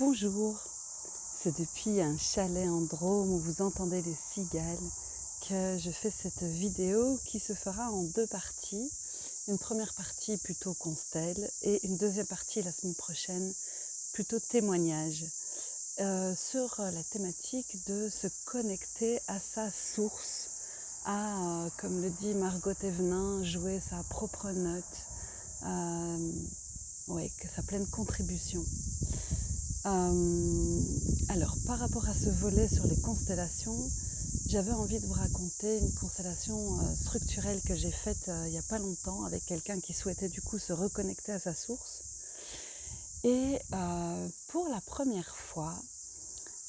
Bonjour, c'est depuis un chalet en Drôme où vous entendez les cigales que je fais cette vidéo qui se fera en deux parties. Une première partie plutôt constelle et une deuxième partie la semaine prochaine plutôt témoignage euh, sur la thématique de se connecter à sa source, à, euh, comme le dit Margot Evenin, jouer sa propre note, euh, ouais, que sa pleine contribution. Euh, alors, par rapport à ce volet sur les constellations, j'avais envie de vous raconter une constellation euh, structurelle que j'ai faite euh, il n'y a pas longtemps avec quelqu'un qui souhaitait du coup se reconnecter à sa source. Et pour la première fois,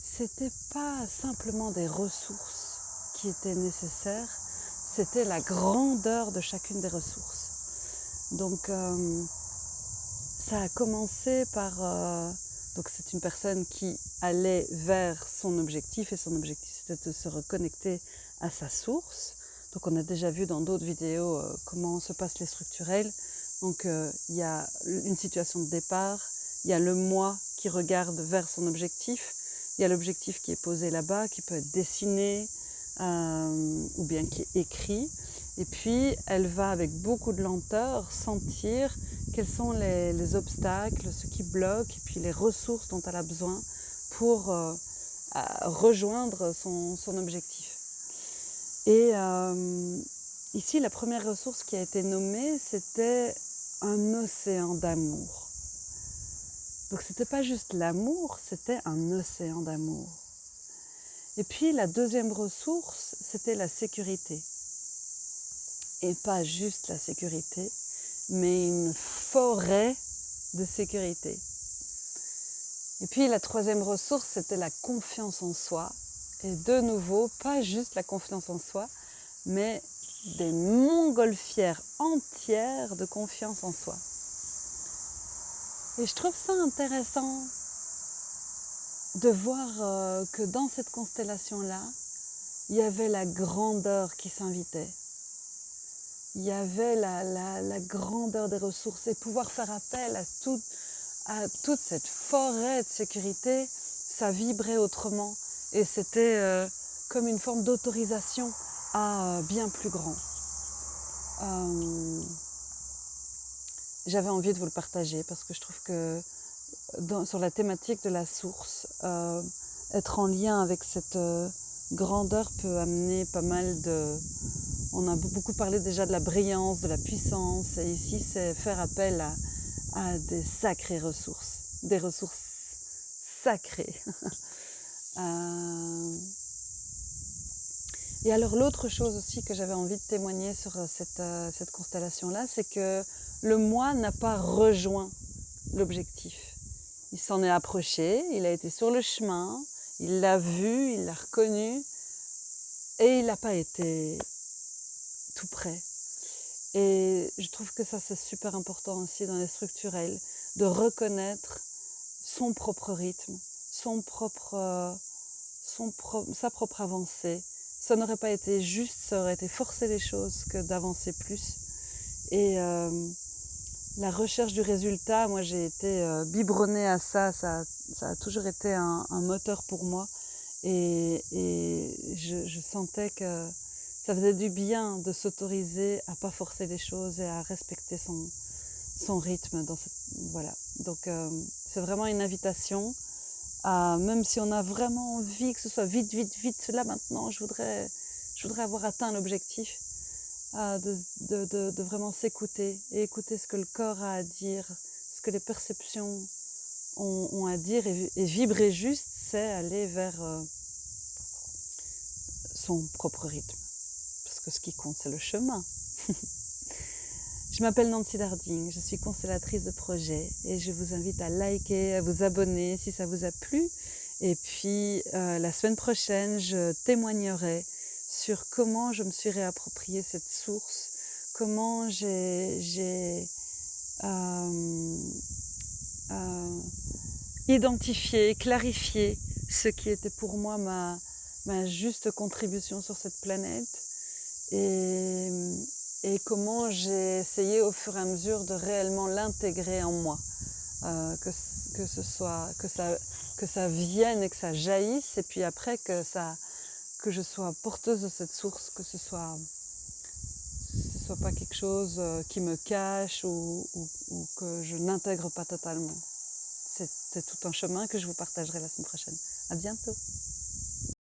c'était pas simplement des ressources qui étaient nécessaires, c'était la grandeur de chacune des ressources. Donc, ça a commencé par donc c'est une personne qui allait vers son objectif et son objectif c'était de se reconnecter à sa source. Donc on a déjà vu dans d'autres vidéos euh, comment se passent les structurels. Donc euh, il y a une situation de départ, il y a le moi qui regarde vers son objectif, il y a l'objectif qui est posé là-bas, qui peut être dessiné euh, ou bien qui est écrit. Et puis, elle va avec beaucoup de lenteur sentir quels sont les, obstacles, ce qui bloque, et puis les ressources dont elle a besoin pour euh, rejoindre son, objectif. Et euh, ici, la première ressource qui a été nommée, c'était un océan d'amour. Donc, ce n'était pas juste l'amour, c'était un océan d'amour. Et puis, la deuxième ressource, c'était la sécurité et pas juste la sécurité, mais une forêt de sécurité. Et puis la troisième ressource, c'était la confiance en soi. Et de nouveau, pas juste la confiance en soi, mais des montgolfières entières de confiance en soi. Et je trouve ça intéressant de voir euh, que dans cette constellation-là, il y avait la grandeur qui s'invitait il y avait la, grandeur des ressources et pouvoir faire appel à, toute cette forêt de sécurité, ça vibrait autrement et c'était euh, comme une forme d'autorisation à euh, bien plus grand. Euh, j'avais envie de vous le partager parce que je trouve que sur la thématique de la source, être en lien avec cette grandeur peut amener pas mal de, on a beaucoup parlé déjà de la brillance, de la puissance, et ici c'est faire appel à, des sacrées ressources, des ressources sacrées. Euh, et alors l'autre chose aussi que j'avais envie de témoigner sur euh, euh, cette, constellation-là, c'est que le moi n'a pas rejoint l'objectif. Il s'en est approché, il a été sur le chemin, il l'a vu, il l'a reconnu, et il n'a pas été tout près. Et je trouve que ça, c'est super important aussi dans les structurels, de reconnaître son propre rythme, son propre, son sa propre avancée. Ça n'aurait pas été juste, ça aurait été forcer les choses que d'avancer plus. Et euh, la recherche du résultat, moi j'ai été euh, biberonnée à ça, ça, a toujours été un, moteur pour moi. Et, je, sentais que ça faisait du bien de s'autoriser à pas forcer les choses et à respecter son, rythme. Dans voilà. Donc euh, c'est vraiment une invitation à, même si on a vraiment envie que ce soit vite, vite, vite, là maintenant, je voudrais, je voudrais avoir atteint l'objectif, de, de, de, vraiment s'écouter et écouter ce que le corps a à dire, ce que les perceptions ont, à dire et, vibrer juste, c'est aller vers euh, son propre rythme ce qui compte, c'est le chemin. je m'appelle Nancy Darding, je suis constellatrice de projet et je vous invite à liker, à vous abonner si ça vous a plu. Et puis euh, la semaine prochaine, je témoignerai sur comment je me suis réapproprié cette source, comment j'ai euh, euh, identifié, clarifié ce qui était pour moi ma, juste contribution sur cette planète et, comment j'ai essayé au fur et à mesure de réellement l'intégrer en moi, euh, que, ce soit que ça vienne et que ça jaillisse et puis après que ça que je sois porteuse de cette source, que ce soit ce soit pas quelque chose, heu, qui me cache ou ou que je n'intègre pas totalement. C'est tout un chemin que je vous partagerai la semaine prochaine. À bientôt.